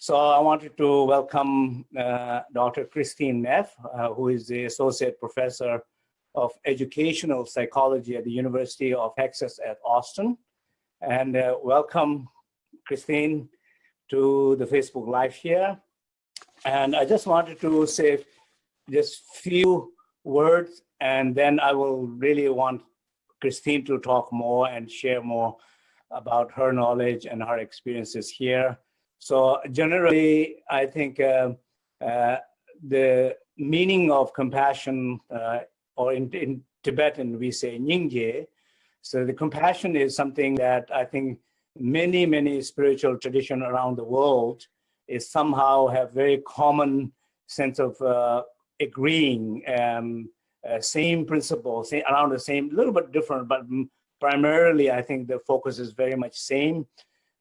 So I wanted to welcome uh, Dr. Christine Neff, uh, who is the Associate Professor of Educational Psychology at the University of Texas at Austin. And uh, welcome, Christine, to the Facebook Live here. And I just wanted to say just few words, and then I will really want Christine to talk more and share more about her knowledge and her experiences here. So generally, I think uh, uh, the meaning of compassion, uh, or in, in, Tibetan, we say nyingje. So the compassion is something that I think many, many spiritual tradition around the world is somehow have very common sense of uh, agreeing, um, uh, same principles, same, around the same, a little bit different, but primarily I think the focus is very much same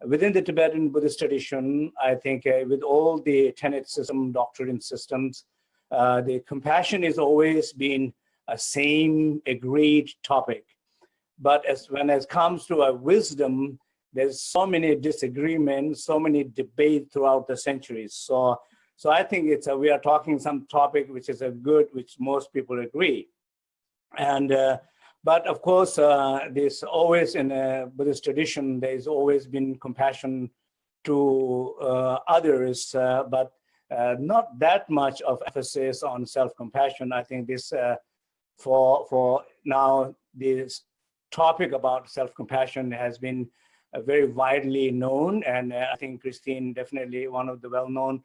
within the Tibetan Buddhist tradition, I think uh, with all the tenet system, doctrine systems, uh, the compassion is always been a same agreed topic. But as when it comes to a wisdom, there's so many disagreements, so many debate throughout the centuries. So, so I think it's a, we are talking some topic which is a good, which most people agree. And uh, but of course, uh, there's always in a Buddhist tradition, there's always been compassion to uh, others, uh, but uh, not that much of emphasis on self-compassion. I think this, uh, for, for now, this topic about self-compassion has been uh, very widely known. And I think Christine definitely one of the well-known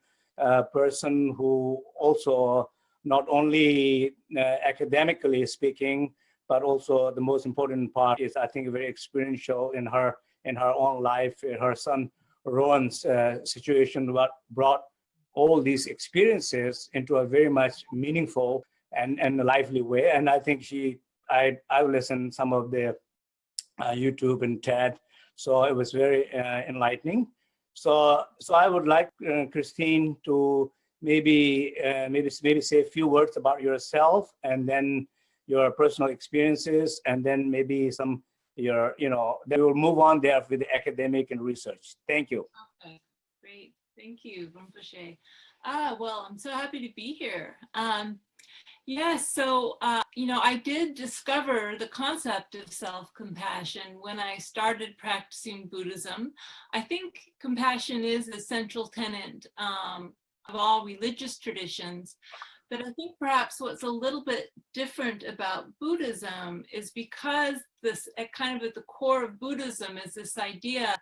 person who also not only academically speaking, but also the most important part is I think very experiential in her in her own life. Her son Rowan's uh, situation what brought all these experiences into a very much meaningful and and lively way. And I think she I I listened some of the uh, YouTube and TED, so it was very uh, enlightening. So so I would like uh, Christine to maybe uh, maybe maybe say a few words about yourself and then your personal experiences, and then maybe some your, you know, then we'll move on there with the academic and research. Thank you. Okay, great. Thank you, Rinpoche. Ah, well, I'm so happy to be here. Um, yes, yeah, so, uh, you know, I did discover the concept of self-compassion when I started practicing Buddhism. I think compassion is a central tenet um, of all religious traditions. But I think perhaps what's a little bit different about Buddhism is because this at kind of at the core of Buddhism is this idea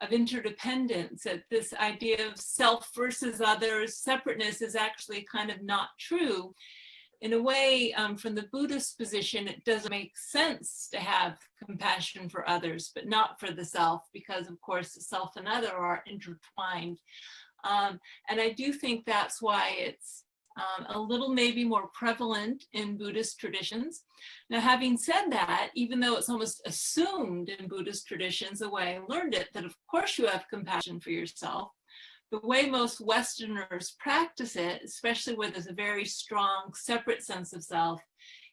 of interdependence, that this idea of self versus others, separateness is actually kind of not true. In a way, um, from the Buddhist position, it doesn't make sense to have compassion for others, but not for the self, because of course the self and other are intertwined. Um, and I do think that's why it's um, a little maybe more prevalent in Buddhist traditions. Now, having said that, even though it's almost assumed in Buddhist traditions, the way I learned it, that of course you have compassion for yourself, the way most Westerners practice it, especially where there's a very strong separate sense of self,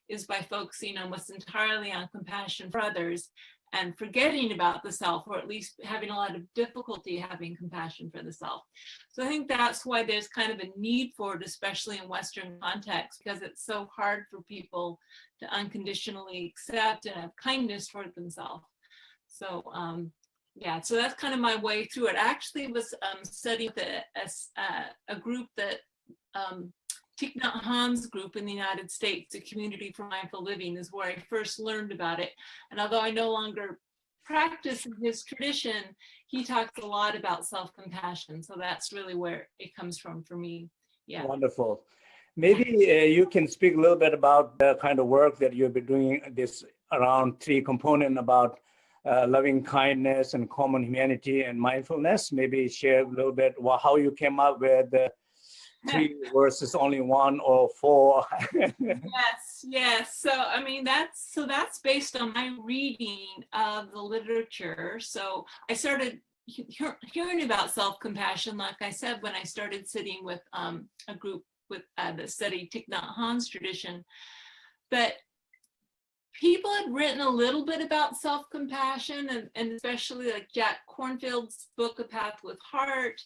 is by focusing almost entirely on compassion for others and forgetting about the self, or at least having a lot of difficulty having compassion for the self. So I think that's why there's kind of a need for it, especially in Western context, because it's so hard for people to unconditionally accept and have kindness for themselves. So um, yeah, so that's kind of my way through it. I actually was um, studying with a, a, a group that um, Thich Nhat Hanh's group in the United States, the Community for Mindful Living, is where I first learned about it. And although I no longer practice in his tradition, he talks a lot about self-compassion. So that's really where it comes from for me. Yeah. Wonderful. Maybe uh, you can speak a little bit about the kind of work that you've been doing this around three component about uh, loving kindness and common humanity and mindfulness. Maybe share a little bit how you came up with the three versus only one or four. yes, yes. So I mean that's so that's based on my reading of the literature. So I started hearing about self-compassion, like I said, when I started sitting with um, a group with uh, that studied Thich Nhat Hanh's tradition. But people had written a little bit about self-compassion and, and especially like Jack Kornfield's book, A Path with Heart,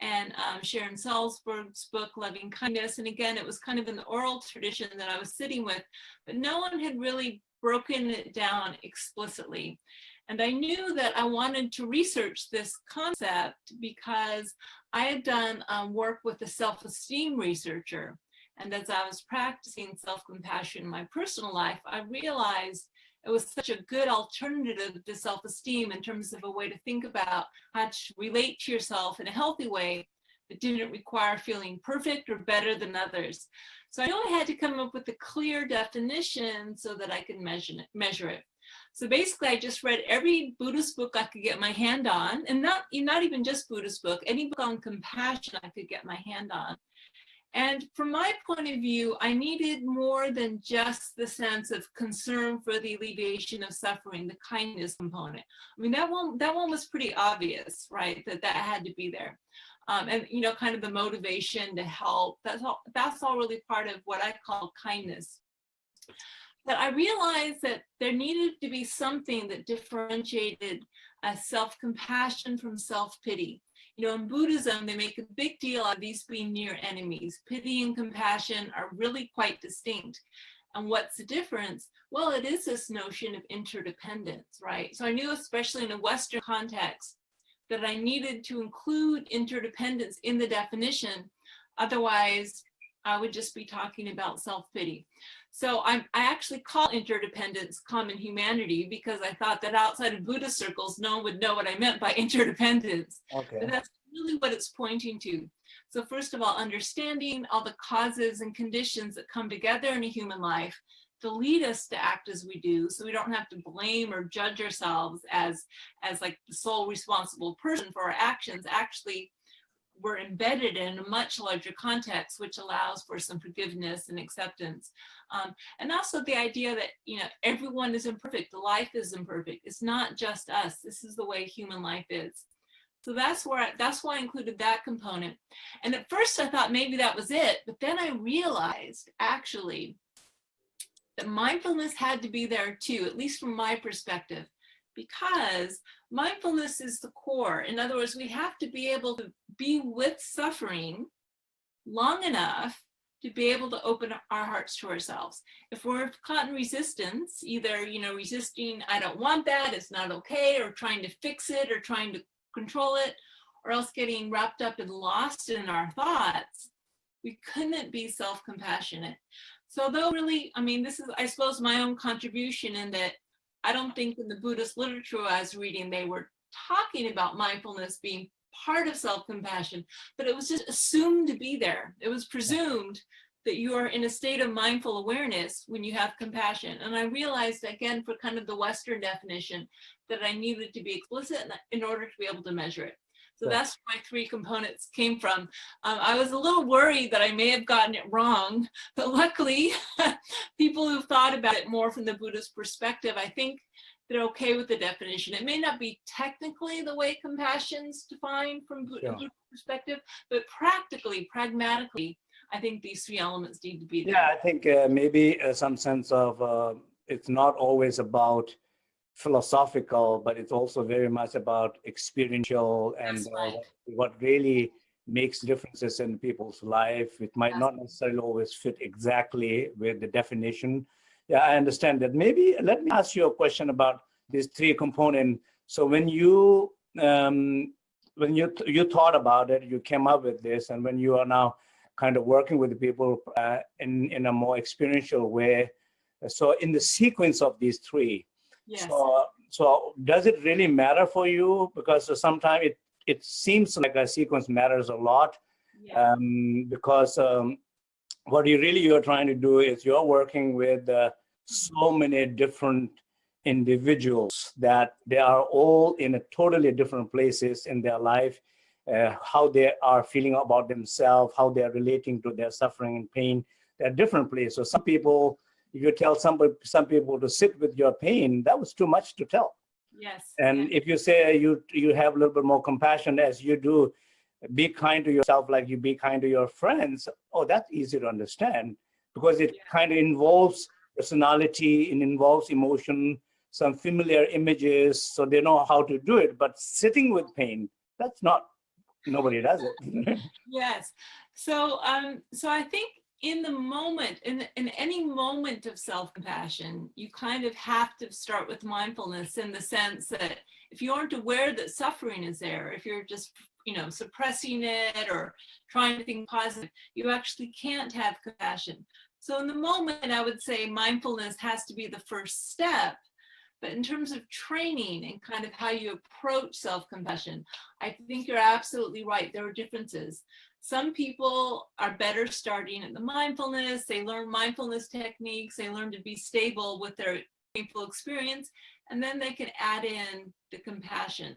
and um, Sharon Salzberg's book, Loving Kindness. And again, it was kind of in the oral tradition that I was sitting with, but no one had really broken it down explicitly. And I knew that I wanted to research this concept because I had done um, work with a self-esteem researcher. And as I was practicing self-compassion in my personal life, I realized it was such a good alternative to self-esteem in terms of a way to think about how to relate to yourself in a healthy way that didn't require feeling perfect or better than others. So I only had to come up with a clear definition so that I could measure it. Measure it. So basically, I just read every Buddhist book I could get my hand on, and not, not even just Buddhist book, any book on compassion I could get my hand on. And from my point of view, I needed more than just the sense of concern for the alleviation of suffering, the kindness component. I mean, that one, that one was pretty obvious, right? That that had to be there. Um, and, you know, kind of the motivation to help, that's all, that's all really part of what I call kindness. But I realized that there needed to be something that differentiated uh, self-compassion from self-pity. You know, in Buddhism, they make a big deal of these being near enemies. Pity and compassion are really quite distinct. And what's the difference? Well, it is this notion of interdependence, right? So I knew, especially in a Western context, that I needed to include interdependence in the definition. Otherwise, I would just be talking about self-pity. So I, I actually call interdependence common humanity because I thought that outside of Buddhist circles, no one would know what I meant by interdependence. Okay. But that's really what it's pointing to. So first of all, understanding all the causes and conditions that come together in a human life to lead us to act as we do so we don't have to blame or judge ourselves as as like the sole responsible person for our actions actually we're embedded in a much larger context, which allows for some forgiveness and acceptance. Um, and also the idea that, you know, everyone is imperfect, life is imperfect. It's not just us. This is the way human life is. So that's where I, that's why I included that component. And at first I thought maybe that was it, but then I realized actually that mindfulness had to be there too, at least from my perspective because mindfulness is the core. In other words, we have to be able to be with suffering long enough to be able to open our hearts to ourselves. If we're caught in resistance, either, you know, resisting, I don't want that, it's not okay, or trying to fix it, or trying to control it, or else getting wrapped up and lost in our thoughts, we couldn't be self-compassionate. So though really, I mean, this is, I suppose, my own contribution in that I don't think in the Buddhist literature I was reading, they were talking about mindfulness being part of self-compassion, but it was just assumed to be there. It was presumed that you are in a state of mindful awareness when you have compassion. And I realized again, for kind of the Western definition, that I needed to be explicit in order to be able to measure it. So that's where my three components came from. Um, I was a little worried that I may have gotten it wrong, but luckily people who've thought about it more from the Buddhist perspective, I think they're okay with the definition. It may not be technically the way compassion's defined from yeah. perspective, but practically, pragmatically, I think these three elements need to be there. Yeah, I think uh, maybe uh, some sense of uh, it's not always about philosophical, but it's also very much about experiential and uh, right. what really makes differences in people's life. It might not necessarily always fit exactly with the definition. Yeah, I understand that. Maybe let me ask you a question about these three components. So when you um, when you you thought about it, you came up with this, and when you are now kind of working with the people uh, in in a more experiential way. So in the sequence of these three, Yes. So, so does it really matter for you? Because sometimes it, it seems like a sequence matters a lot yeah. um, because um, what you really you're trying to do is you're working with uh, so many different individuals that they are all in a totally different places in their life, uh, how they are feeling about themselves, how they are relating to their suffering and pain. They're different places. So some people if you tell somebody, some people to sit with your pain, that was too much to tell. Yes. And yes. if you say you you have a little bit more compassion as you do, be kind to yourself like you be kind to your friends. Oh, that's easy to understand because it kind of involves personality, it involves emotion, some familiar images, so they know how to do it. But sitting with pain, that's not nobody does it. yes. So, um, so I think in the moment, in, in any moment of self-compassion, you kind of have to start with mindfulness in the sense that if you aren't aware that suffering is there, if you're just, you know, suppressing it or trying to think positive, you actually can't have compassion. So in the moment, I would say mindfulness has to be the first step. But in terms of training and kind of how you approach self-compassion, I think you're absolutely right. There are differences. Some people are better starting at the mindfulness. They learn mindfulness techniques. They learn to be stable with their painful experience, and then they can add in the compassion.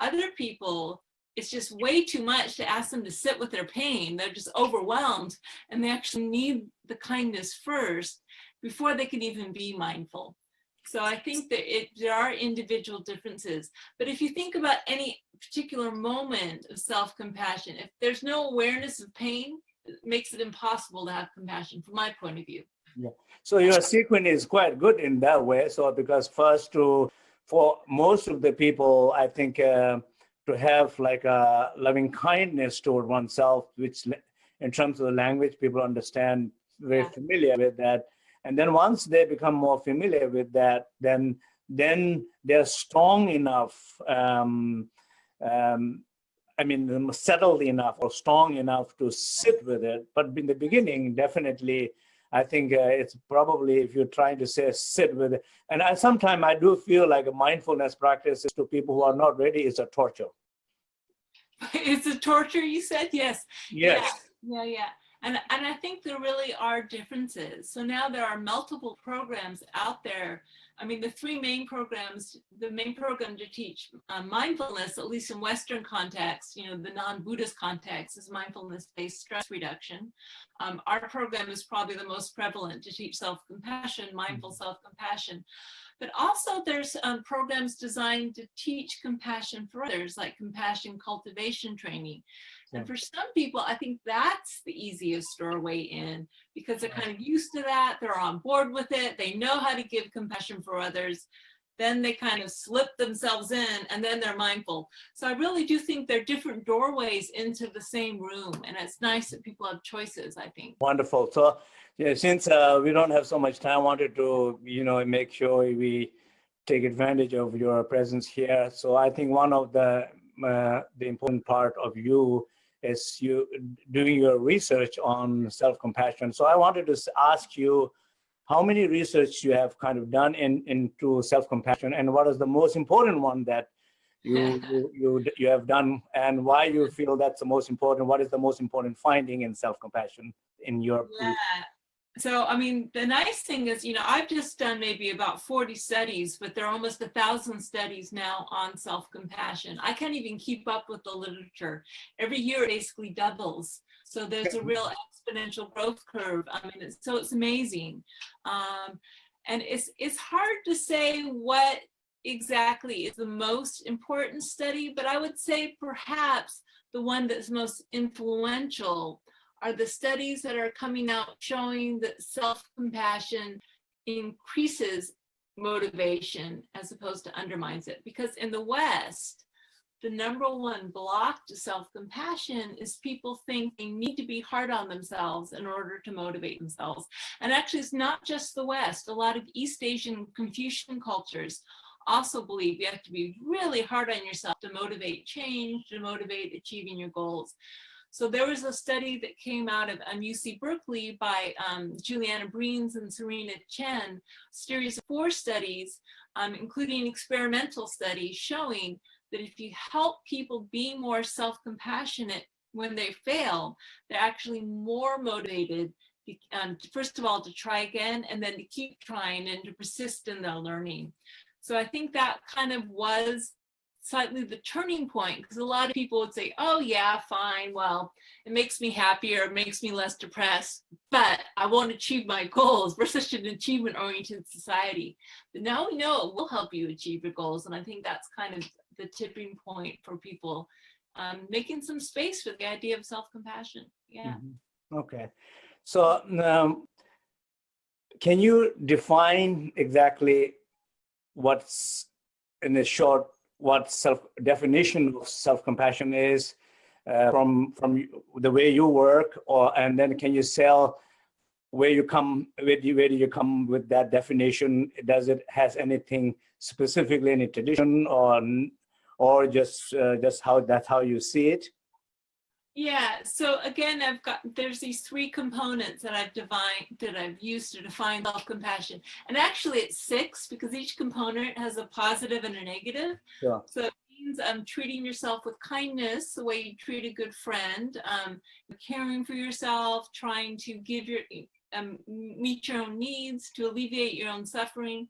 Other people, it's just way too much to ask them to sit with their pain. They're just overwhelmed, and they actually need the kindness first before they can even be mindful. So I think that it, there are individual differences. But if you think about any particular moment of self-compassion, if there's no awareness of pain, it makes it impossible to have compassion from my point of view. Yeah. So your sequence is quite good in that way. So because first to, for most of the people, I think uh, to have like a loving kindness toward oneself, which in terms of the language, people understand very familiar with that and then once they become more familiar with that, then then they're strong enough, um, um, I mean, settled enough or strong enough to sit with it. But in the beginning, definitely, I think uh, it's probably if you're trying to say sit with it. And I, sometimes I do feel like a mindfulness practice is to people who are not ready is a torture. It's a torture, you said? Yes. Yes. Yeah, yeah. yeah. And, and I think there really are differences. So now there are multiple programs out there. I mean, the three main programs, the main program to teach uh, mindfulness, at least in Western context, you know, the non-Buddhist context is mindfulness-based stress reduction. Um, our program is probably the most prevalent to teach self-compassion, mindful mm-hmm. self-compassion. But also there's um, programs designed to teach compassion for others, like compassion cultivation training. And for some people, I think that's the easiest doorway in because they're kind of used to that. They're on board with it. They know how to give compassion for others. Then they kind of slip themselves in and then they're mindful. So I really do think they're different doorways into the same room. And it's nice that people have choices, I think. Wonderful. So yeah, since uh, we don't have so much time, I wanted to, you know, make sure we take advantage of your presence here. So I think one of the uh, the important part of you is you doing your research on self-compassion. So I wanted to ask you how many research you have kind of done in into self-compassion and what is the most important one that you, you, you, you have done and why you feel that's the most important, what is the most important finding in self-compassion in your yeah so I mean, the nice thing is, you know, I've just done maybe about 40 studies, but there are almost a thousand studies now on self-compassion. I can't even keep up with the literature. Every year it basically doubles. So there's a real exponential growth curve. I mean, it's, so it's amazing. Um, and it's, it's hard to say what exactly is the most important study, but I would say perhaps the one that's most influential are the studies that are coming out showing that self-compassion increases motivation as opposed to undermines it. Because in the West, the number one block to self-compassion is people think they need to be hard on themselves in order to motivate themselves. And actually, it's not just the West. A lot of East Asian Confucian cultures also believe you have to be really hard on yourself to motivate change, to motivate achieving your goals. So there was a study that came out of um, UC Berkeley by um, Juliana Breines and Serena Chen, series of four studies, um, including experimental studies showing that if you help people be more self-compassionate when they fail, they're actually more motivated um, first of all, to try again, and then to keep trying and to persist in their learning. So I think that kind of was slightly the turning point because a lot of people would say, oh yeah, fine, well, it makes me happier, it makes me less depressed, but I won't achieve my goals. We're such an achievement-oriented society. But now we know it will help you achieve your goals. And I think that's kind of the tipping point for people um, making some space for the idea of self-compassion. Yeah. Mm -hmm. Okay. So um, can you define exactly what's in a short what self definition of self-compassion is, uh, from from the way you work, or and then can you sell where you come where do you, where do you come with that definition? Does it has anything specifically any tradition or or just uh, just how that's how you see it? Yeah, so again, I've got, there's these three components that I've defined, that I've used to define self-compassion. And actually it's six because each component has a positive and a negative. Yeah. So it means um, treating yourself with kindness, the way you treat a good friend, um, caring for yourself, trying to give your, um, meet your own needs, to alleviate your own suffering,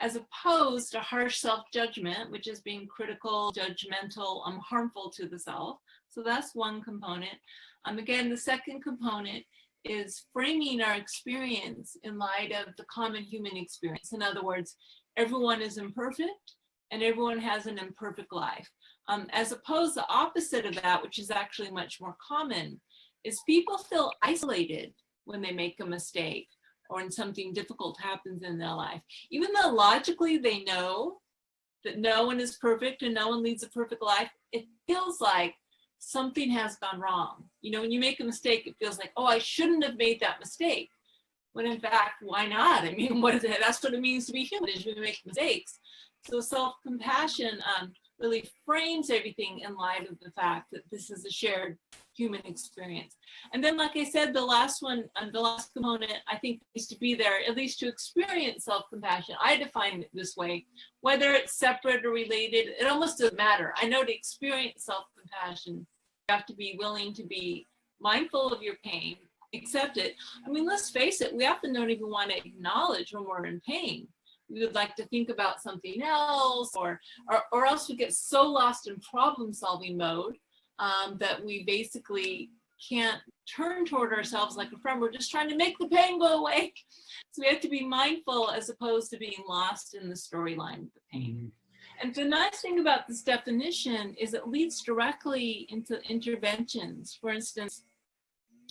as opposed to harsh self-judgment, which is being critical, judgmental, um, harmful to the self. So that's one component. Um, again, the second component is framing our experience in light of the common human experience. In other words, everyone is imperfect and everyone has an imperfect life. Um, as opposed the opposite of that, which is actually much more common, is people feel isolated when they make a mistake or when something difficult happens in their life. Even though logically they know that no one is perfect and no one leads a perfect life, it feels like something has gone wrong. You know, when you make a mistake, it feels like, oh, I shouldn't have made that mistake. When in fact, why not? I mean, what is it? That's what it means to be human, is we make mistakes. So self-compassion um, really frames everything in light of the fact that this is a shared human experience. And then, like I said, the last one, and um, the last component, I think needs to be there, at least to experience self-compassion. I define it this way, whether it's separate or related, it almost doesn't matter. I know to experience self-compassion, you have to be willing to be mindful of your pain, accept it. I mean, let's face it, we often don't even want to acknowledge when we're in pain we would like to think about something else or, or, or else we get so lost in problem solving mode um, that we basically can't turn toward ourselves like a friend. We're just trying to make the pain go away. So we have to be mindful as opposed to being lost in the storyline of the pain. Mm -hmm. And the nice thing about this definition is it leads directly into interventions. For instance,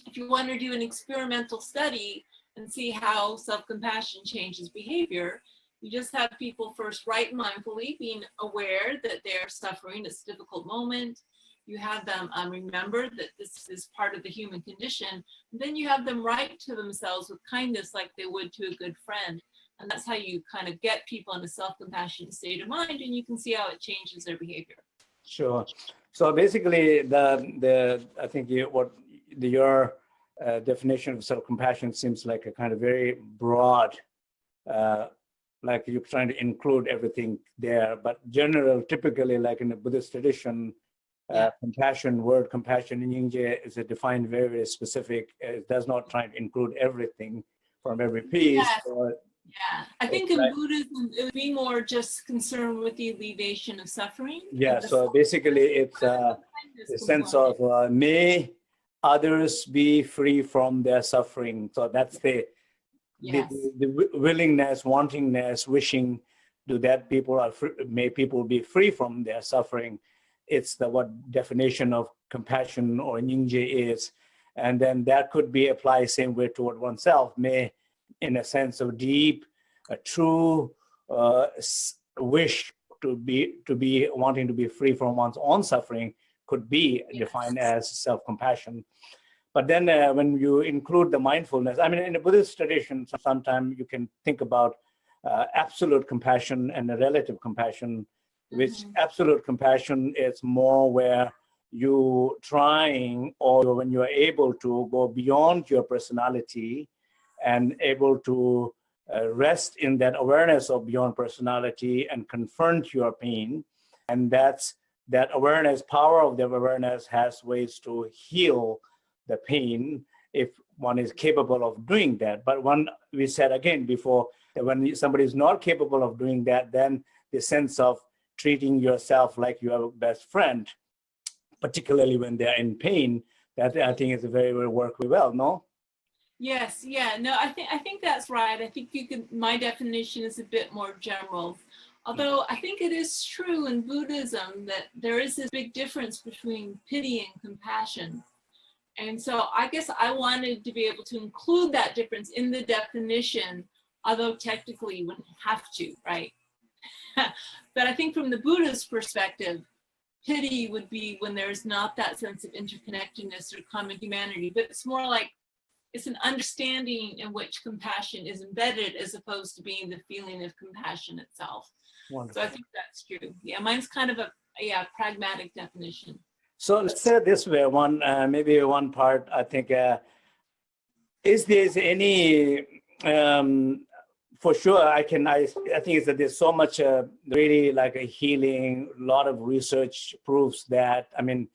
if you want to do an experimental study and see how self-compassion changes behavior, you just have people first write mindfully, being aware that they're suffering this difficult moment. You have them um, remember that this is part of the human condition. Then you have them write to themselves with kindness like they would to a good friend. And that's how you kind of get people in a self-compassionate state of mind and you can see how it changes their behavior. Sure. So basically, the the I think you, what the, your uh, definition of self-compassion seems like a kind of very broad uh, like you're trying to include everything there, but general, typically like in the Buddhist tradition, uh, yeah. uh, compassion, word compassion in Nyingje is a defined very, very specific. It does not try to include everything from every piece. Yes. yeah, I think in like, Buddhism, it would be more just concerned with the alleviation of suffering. Yeah, so basically it's uh, a sense of uh, may others be free from their suffering. So that's the yes. the, the, willingness, wantingness, wishing to that people are free, may people be free from their suffering. It's the what definition of compassion or Nyingje is. And then that could be applied same way toward oneself, may in a sense of deep, a true uh, wish to be to be wanting to be free from one's own suffering could be yes. defined as self-compassion. But then uh, when you include the mindfulness, I mean, in the Buddhist tradition, sometimes you can think about uh, absolute compassion and a relative compassion, which mm -hmm. absolute compassion is more where you trying or when you are able to go beyond your personality and able to uh, rest in that awareness of beyond personality and confront your pain. And that's that awareness, power of that awareness has ways to heal the pain if one is capable of doing that. But one, we said again before, that when somebody is not capable of doing that, then the sense of treating yourself like your best friend, particularly when they're in pain, that I think is a very, very work well, no? Yes, yeah, no, I think I think that's right. I think you can. My definition is a bit more general, although I think it is true in Buddhism that there is this big difference between pity and compassion. And so I guess I wanted to be able to include that difference in the definition, although technically you wouldn't have to, right? but I think from the Buddhist perspective, pity would be when there's not that sense of interconnectedness or common humanity, but it's more like it's an understanding in which compassion is embedded as opposed to being the feeling of compassion itself. Wonderful. So I think that's true. Yeah, mine's kind of a yeah pragmatic definition. So let's say this way, one uh, maybe one part I think uh, is there any um, for sure I can I, I think it's that there's so much uh, really like a healing a lot of research proves that I mean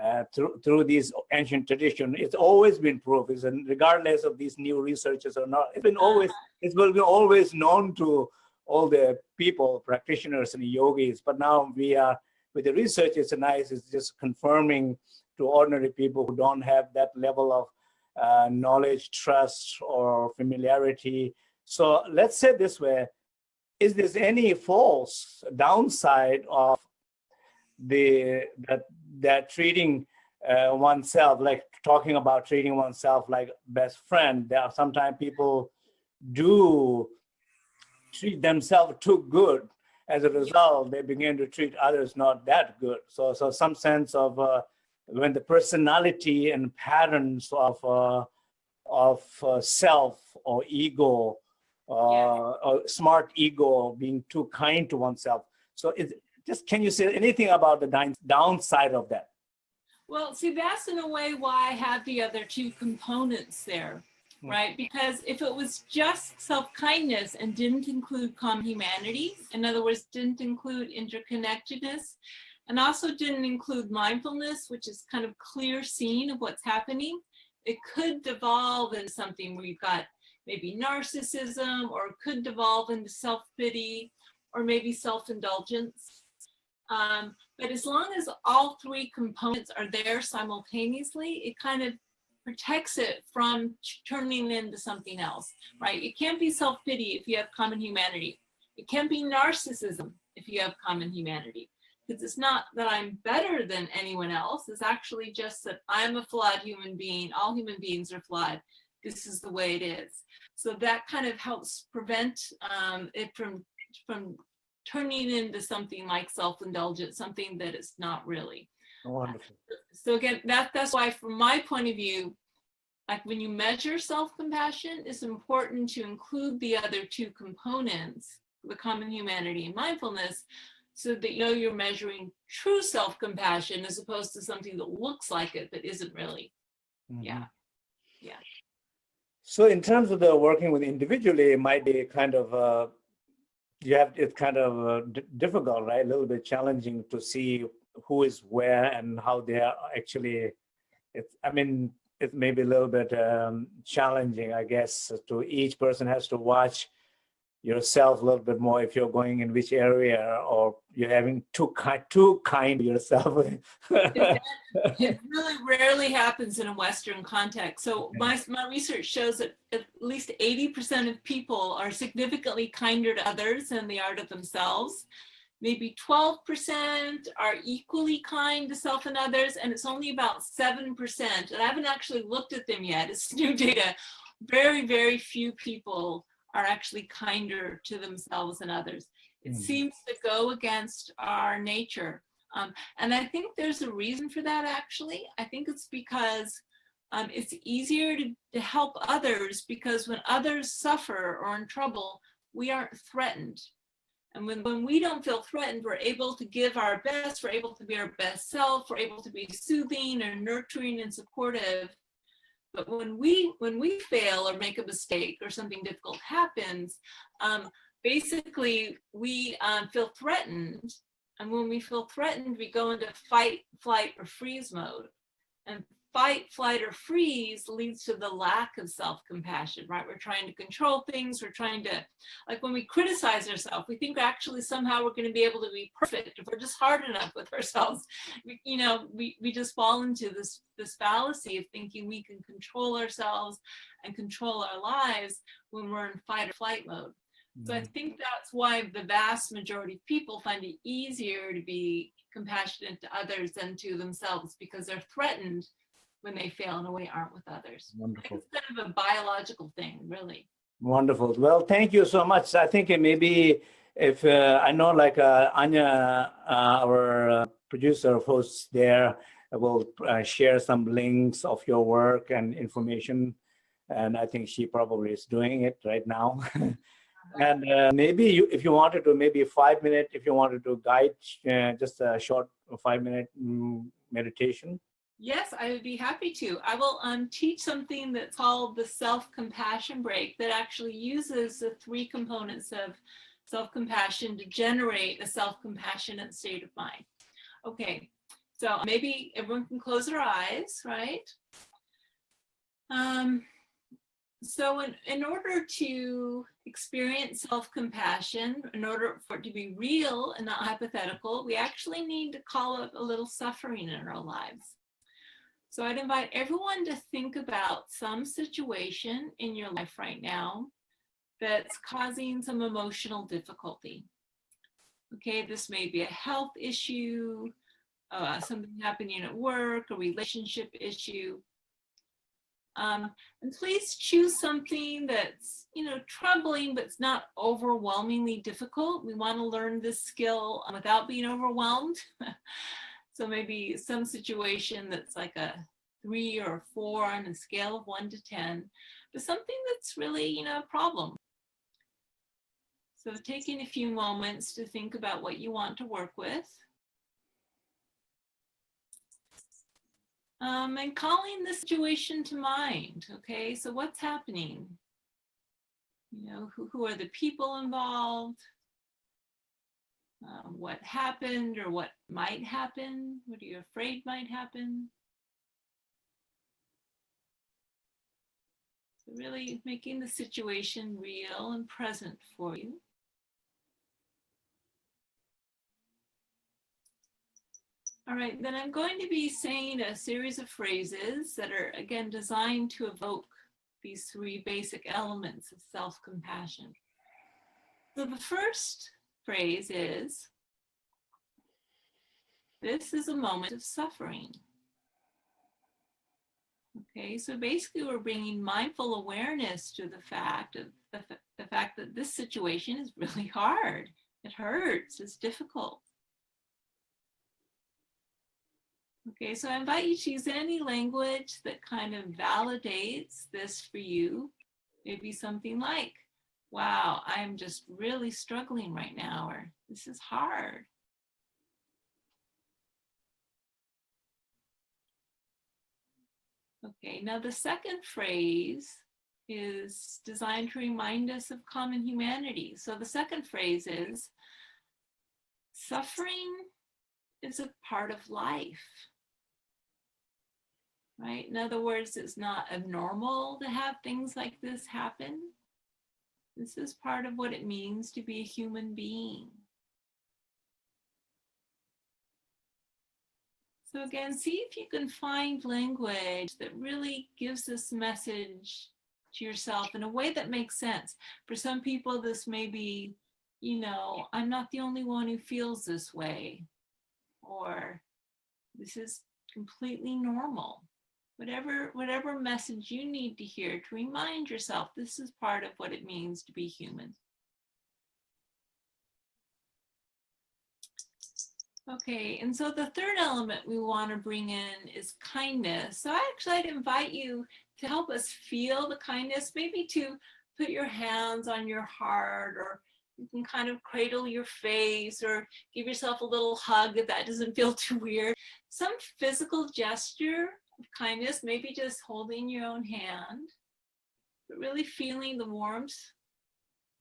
uh, through through these ancient tradition it's always been proved and regardless of these new researchers or not it's been always it's been always known to all the people practitioners and yogis but now we are with the research it's nice it's just confirming to ordinary people who don't have that level of uh, knowledge trust or familiarity so let's say this way, is there any false downside of the that that treating uh, oneself, like talking about treating oneself like best friend, there are sometimes people do treat themselves too good. As a result, they begin to treat others not that good. So, so some sense of uh, when the personality and patterns of uh, of uh, self or ego uh, a smart ego, being too kind to oneself. So it, just can you say anything about the downside of that? Well, see, that's in a way why I have the other two components there. Right? Because if it was just self-kindness and didn't include common humanity, in other words, didn't include interconnectedness, and also didn't include mindfulness, which is kind of clear seeing of what's happening, it could devolve into something where you've got maybe narcissism or it could devolve into self-pity or maybe self-indulgence. Um, but as long as all three components are there simultaneously, it kind of protects it from turning into something else, right? It can't be self-pity if you have common humanity. It can't be narcissism if you have common humanity. Because it's not that I'm better than anyone else. It's actually just that I'm a flawed human being. All human beings are flawed this is the way it is. So that kind of helps prevent um, it from, from turning into something like self-indulgent, something that it's not really. Wonderful. So again, that, that's why from my point of view, like when you measure self-compassion, it's important to include the other two components, the common humanity and mindfulness, so that you know you're measuring true self-compassion as opposed to something that looks like it but isn't really. Mm -hmm. Yeah. Yeah. So in terms of the working with individually, it might be kind of, uh, you have, it's kind of uh, difficult, right? A little bit challenging to see who is where and how they are actually, it's, I mean, it may be a little bit um, challenging, I guess, to each person has to watch yourself a little bit more if you're going in which area or you're having too kind too kind yourself. It really rarely happens in a western context. So my, my research shows that at least 80 percent of people are significantly kinder to others than they are to themselves maybe 12 percent are equally kind to self and others and it's only about seven percent and i haven't actually looked at them yet it's new data very very few people are actually kinder to themselves and others. It mm. seems to go against our nature. Um, and I think there's a reason for that actually. I think it's because um, it's easier to, to help others because when others suffer or in trouble, we aren't threatened. And when, when we don't feel threatened, we're able to give our best, we're able to be our best self, we're able to be soothing and nurturing and supportive. But when we when we fail or make a mistake or something difficult happens, um, basically we um, feel threatened. And when we feel threatened, we go into fight, flight, or freeze mode. And fight, flight, or freeze leads to the lack of self-compassion, right? We're trying to control things. We're trying to, like when we criticize ourselves, we think actually somehow we're going to be able to be perfect if we're just hard enough with ourselves. We, you know, we, we just fall into this, this fallacy of thinking we can control ourselves and control our lives when we're in fight or flight mode. So I mm-hmm. think that's why the vast majority of people find it easier to be compassionate to others than to themselves because they're threatened when they fail in a way aren't with others. Wonderful. It's kind of a biological thing, really. Wonderful. Well, thank you so much. I think it maybe if uh, I know like uh, Anya, uh, our uh, producer of hosts there will uh, share some links of your work and information. And I think she probably is doing it right now. and uh, maybe you, if you wanted to, maybe five minute, if you wanted to guide uh, just a short five minute mm, meditation. Yes, I would be happy to. I will um, teach something that's called the self-compassion break that actually uses the three components of self-compassion to generate a self-compassionate state of mind. Okay, so maybe everyone can close their eyes, right? Um, so in, in order to experience self-compassion, in order for it to be real and not hypothetical, we actually need to call up a little suffering in our lives. So I'd invite everyone to think about some situation in your life right now that's causing some emotional difficulty. Okay, this may be a health issue, uh, something happening at work, a relationship issue. Um, and please choose something that's, you know, troubling, but it's not overwhelmingly difficult. We want to learn this skill without being overwhelmed. so maybe some situation that's like a three or four on a scale of one to 10, but something that's really, you know, a problem. So taking a few moments to think about what you want to work with. Um, and calling the situation to mind, okay? So what's happening? You know, who, who are the people involved? Uh, what happened or what might happen? What are you afraid might happen? Really making the situation real and present for you. All right, then I'm going to be saying a series of phrases that are, again, designed to evoke these three basic elements of self-compassion. So the first phrase is, this is a moment of suffering. Okay, so basically we're bringing mindful awareness to the fact of the, the fact that this situation is really hard. It hurts, it's difficult. Okay, so I invite you to use any language that kind of validates this for you. Maybe something like, wow, I'm just really struggling right now, or this is hard. Okay, now the second phrase is designed to remind us of common humanity. So the second phrase is, suffering is a part of life right? In other words, it's not abnormal to have things like this happen. This is part of what it means to be a human being. So again, see if you can find language that really gives this message to yourself in a way that makes sense. For some people, this may be, you know, I'm not the only one who feels this way, or this is completely normal whatever whatever message you need to hear to remind yourself this is part of what it means to be human. Okay, and so the third element we want to bring in is kindness. So actually I'd invite you to help us feel the kindness, maybe to put your hands on your heart or you can kind of cradle your face or give yourself a little hug if that doesn't feel too weird. Some physical gesture kindness, maybe just holding your own hand, but really feeling the warmth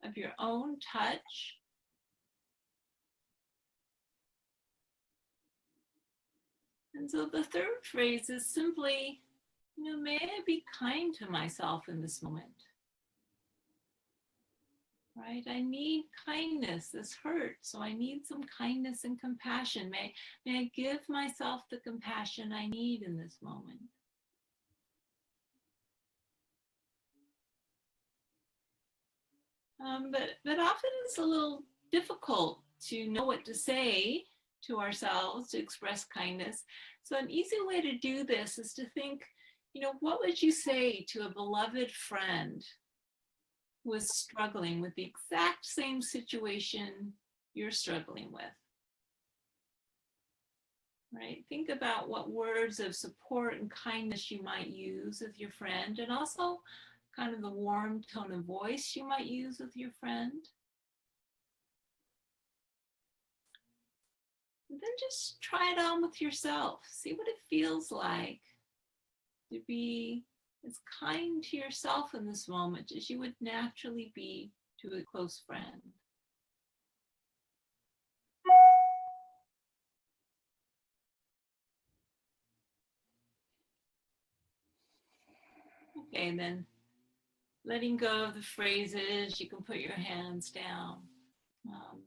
of your own touch. And so the third phrase is simply, you know, may I be kind to myself in this moment right? I need kindness. This hurts. So I need some kindness and compassion. May, may I give myself the compassion I need in this moment. Um, but, but often it's a little difficult to know what to say to ourselves to express kindness. So an easy way to do this is to think, you know, what would you say to a beloved friend was struggling with the exact same situation you're struggling with. right? Think about what words of support and kindness you might use with your friend and also kind of the warm tone of voice you might use with your friend. And then just try it on with yourself. See what it feels like to be as kind to yourself in this moment as you would naturally be to a close friend. Okay, and then letting go of the phrases, you can put your hands down. Um,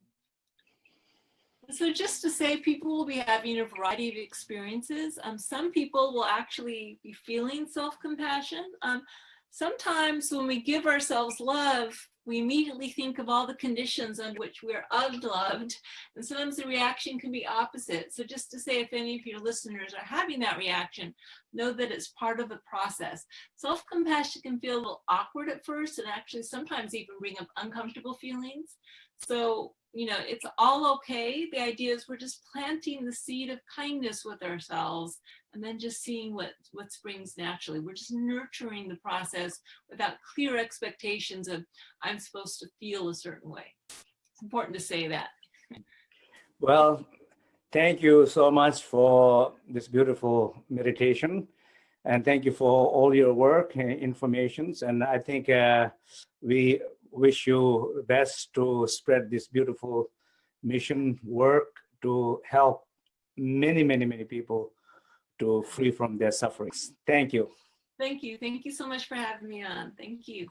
so just to say, people will be having a variety of experiences. Um, some people will actually be feeling self-compassion. Um, sometimes when we give ourselves love, we immediately think of all the conditions on which we're unloved. And sometimes the reaction can be opposite. So just to say, if any of your listeners are having that reaction, know that it's part of the process. Self-compassion can feel a little awkward at first and actually sometimes even bring up uncomfortable feelings. So you know, it's all okay. The idea is we're just planting the seed of kindness with ourselves and then just seeing what, what springs naturally. We're just nurturing the process without clear expectations of I'm supposed to feel a certain way. It's important to say that. Well, thank you so much for this beautiful meditation. And thank you for all your work and informations. And I think uh, we wish you best to spread this beautiful mission work to help many, many, many people to free from their sufferings. Thank you. Thank you. Thank you so much for having me on. Thank you.